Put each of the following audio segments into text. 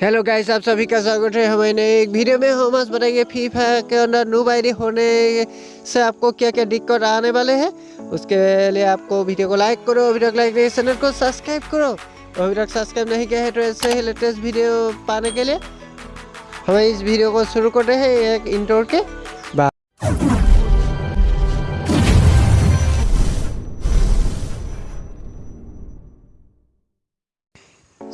Hello guys आप सभी का स्वागत है। हमारे एक वीडियो में हम आज बताएँगे फायर के अंदर नू आईडी होने से आपको क्या क्या दिक्कत आने वाले हैं। उसके लिए आपको वीडियो को लाइक करो अभी तक लाइक नहीं चैनल को सब्सक्राइब करो। अभी तक सब्सक्राइब नहीं किया है तो ऐसे ही लेटेस्ट वीडियो पाने के लिए हमें इस वीडियो को शुरू कर रहे हैं एक इंटोर के।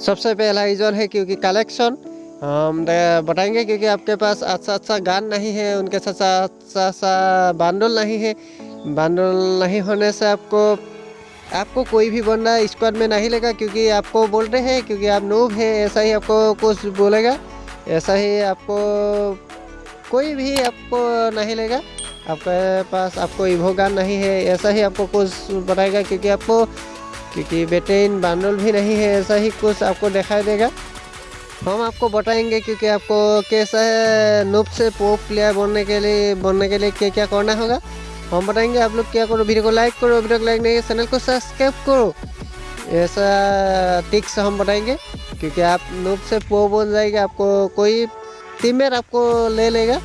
सबसे पहला रीज़न है क्योंकि कलेक्शन हम बताएँगे क्योंकि आपके पास अच्छा अच्छा गान नहीं है, उनके साथ अच्छा अच्छा बांडल नहीं है। बांडल नहीं होने से आपको आपको कोई भी बंदा स्क्वाड में नहीं लेगा क्योंकि आपको बोलते हैं, क्योंकि आप नूब है, ऐसा ही आपको कुछ बोलेगा। ऐसा ही आपको कोई भी आपको नहीं लेगा। आपके पास आपको इवो गान नहीं है, ऐसा ही आपको कुछ बताएगा क्योंकि आपको क्योंकि बेटेन बांडल भी नहीं है, ऐसा ही कुछ आपको दिखाई देगा। हम आपको बताएँगे क्योंकि आपको कैसा है नूप से पोप प्लेयर बनने के लिए बनने के लिए क्या क्या करना होगा। हम बताएँगे आप लोग क्या करो, वीडियो को लाइक करो, वीडियो को लाइक नहीं चैनल को सब्सक्राइब करो। ऐसा टिक्स हम बताएँगे, क्योंकि आप नूप से पो बन जाएगा, आपको कोई टीमेट आपको ले लेगा।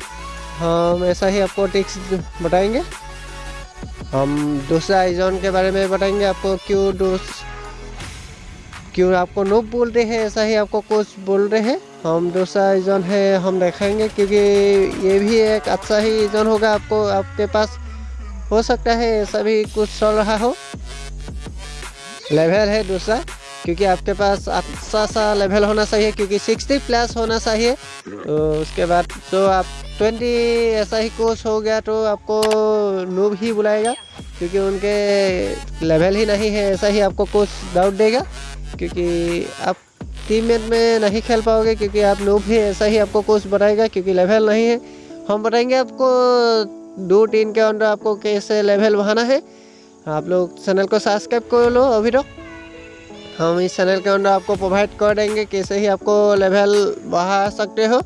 हम ऐसा ही आपको टिक्स बताएँगे। हम दूसरा आइजॉन के बारे में बताएँगे आपको क्यों दूस क्यों आपको नोब रहे हैं, ऐसा ही आपको कुछ बोल रहे हैं। हम दूसरा आइजॉन है, हम देखेंगे, क्योंकि ये भी एक अच्छा ही आइजोन होगा आपको, आपके पास हो सकता है, ऐसा भी कुछ चल रहा हो। लेवल है दूसरा। क्योंकि आपके पास अच्छा सा लेवल होना चाहिए, क्योंकि 60 प्लस होना चाहिए। तो उसके बाद तो आप ट्वेंटी ऐसा ही कोर्स हो गया तो आपको नूब ही बुलाएगा, क्योंकि उनके लेवल ही नहीं है, ऐसा ही आपको कोच डाउट देगा, क्योंकि आप टीममेट में नहीं खेल पाओगे, क्योंकि आप नूब ही, ऐसा ही आपको कोच बताएगा क्योंकि लेवल नहीं है। हम बताएँगे आपको दो टीम के अंदर आपको कैसे लेवल बढ़ाना है। आप लोग चैनल को सब्सक्राइब कर लो, अभी तक हम इस चैनल के अंदर आपको प्रोवाइड कर देंगे कैसे ही आपको लेवल बढ़ा सकते हो।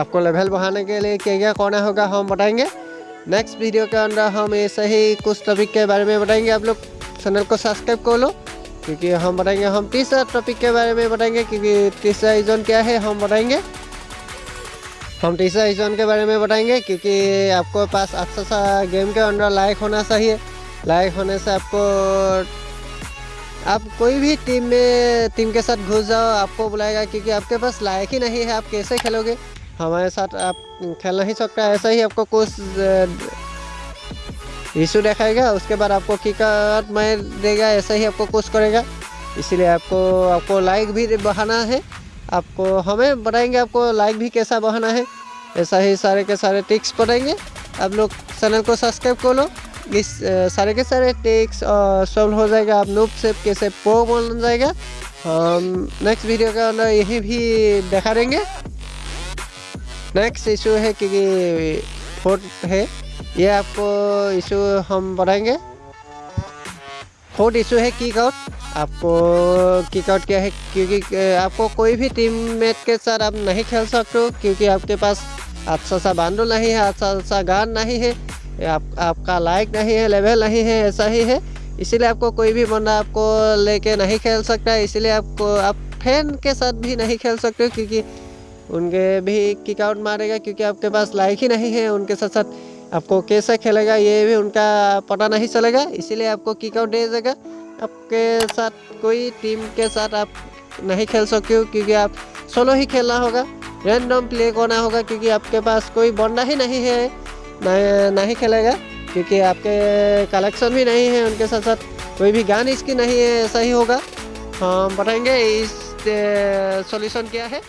आपको लेवल बढ़ाने के लिए क्या क्या करना होगा हम बताएँगे। नेक्स्ट वीडियो के अंदर हम ऐसे ही कुछ टॉपिक के बारे में बताएँगे। आप लोग चैनल को सब्सक्राइब कर लो, क्योंकि हम बताएँगे, हम तीसरा टॉपिक के बारे में बताएँगे, क्योंकि तीसरा रीजन क्या है हम बताएँगे। हम तीसरा रीजन के बारे में बताएँगे, क्योंकि आपको पास अच्छा सा गेम के अंदर लाइक होना चाहिए। लाइक होने से आपको आप कोई भी टीम में टीम के साथ घुस जाओ, आपको बुलाएगा क्योंकि आपके पास लाइक ही नहीं है। आप कैसे खेलोगे? हमारे साथ आप खेल नहीं सकता, ऐसा ही आपको कुछ इशू दिखाएगा, उसके बाद आपको किकट मार देगा, ऐसा ही आपको कुछ करेगा। इसीलिए आपको आपको लाइक भी बढ़ाना है। आपको, हमें बताएँगे आपको लाइक भी कैसा बढ़ाना है। ऐसा ही सारे के सारे टिक्स बताएँगे आप लोग चैनल को सब्सक्राइब कर लो। इस सारे के सारे टिक्स सॉल्व हो जाएगा। आप नूप से कैसे प्रो बन जाएगा? हम नेक्स्ट वीडियो के अंदर यही भी दिखा देंगे। नेक्स्ट इशू है क्योंकि फोर्थ है। ये आपको इशू हम बढ़ाएँगे फोर्थ इशू है किक आउट आपको किक आउट क्या है? क्योंकि आपको कोई भी टीम मेट के साथ आप नहीं खेल सकते क्योंकि आपके पास अच्छा सा बांडो नहीं है अच्छा सा गान नहीं है। आप, आपका लाइक नहीं है लेवल नहीं है, ऐसा ही है। इसीलिए आपको कोई भी बंदा आपको लेके नहीं खेल सकता, इसीलिए आपको, आप फ़ैन के साथ भी नहीं खेल सकते हो, क्योंकि उनके भी किक आउट मारेगा, क्योंकि आपके पास लाइक ही नहीं है उनके साथ साथ। आपको कैसे खेलेगा, ये भी उनका पता नहीं चलेगा, इसीलिए आपको किक आउट दे देगा। आपके साथ, कोई टीम के साथ आप नहीं खेल सकते हो, क्योंकि आप सोलो ही खेलना होगा। रैंडम प्ले करना होगा, क्योंकि आपके पास कोई बंदा ही नहीं है। नहीं खेलेगा, क्योंकि आपके कलेक्शन भी नहीं है, उनके साथ साथ कोई भी गान इसकी नहीं है, ऐसा ही होगा। हम बताएँगे इस सॉल्यूशन क्या है।